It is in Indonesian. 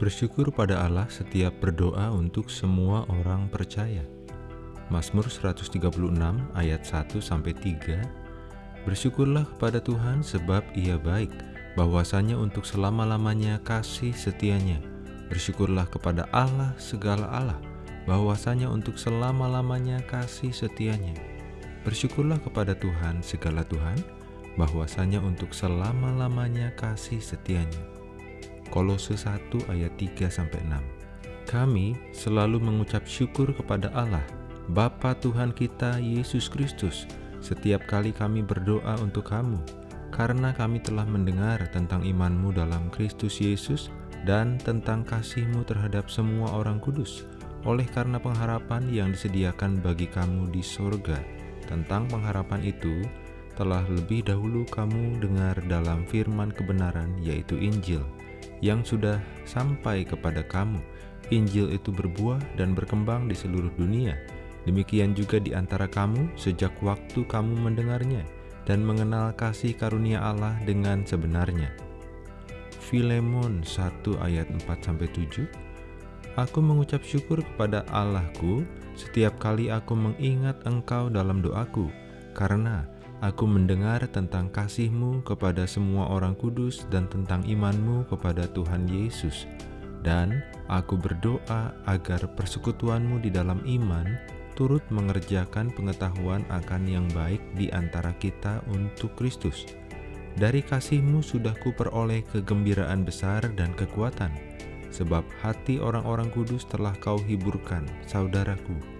Bersyukur pada Allah setiap berdoa untuk semua orang percaya. Mazmur 136 ayat 1 sampai 3. Bersyukurlah kepada Tuhan sebab Ia baik, bahwasanya untuk selama-lamanya kasih setianya. Bersyukurlah kepada Allah segala Allah, bahwasanya untuk selama-lamanya kasih setianya. Bersyukurlah kepada Tuhan segala Tuhan, bahwasanya untuk selama-lamanya kasih setianya. Kolose 1 ayat 3 sampai 6. Kami selalu mengucap syukur kepada Allah, Bapa Tuhan kita Yesus Kristus, setiap kali kami berdoa untuk kamu, karena kami telah mendengar tentang imanmu dalam Kristus Yesus dan tentang kasihmu terhadap semua orang kudus, oleh karena pengharapan yang disediakan bagi kamu di sorga. Tentang pengharapan itu, telah lebih dahulu kamu dengar dalam firman kebenaran, yaitu Injil, yang sudah sampai kepada kamu. Injil itu berbuah dan berkembang di seluruh dunia. Demikian juga di antara kamu sejak waktu kamu mendengarnya dan mengenal kasih karunia Allah dengan sebenarnya. Filemon 1 ayat 4-7 Aku mengucap syukur kepada Allahku setiap kali aku mengingat engkau dalam doaku, karena Aku mendengar tentang kasihmu kepada semua orang kudus dan tentang imanmu kepada Tuhan Yesus. Dan aku berdoa agar persekutuanmu di dalam iman turut mengerjakan pengetahuan akan yang baik di antara kita untuk Kristus. Dari kasihmu sudah kuperoleh kegembiraan besar dan kekuatan, sebab hati orang-orang kudus telah kau hiburkan, saudaraku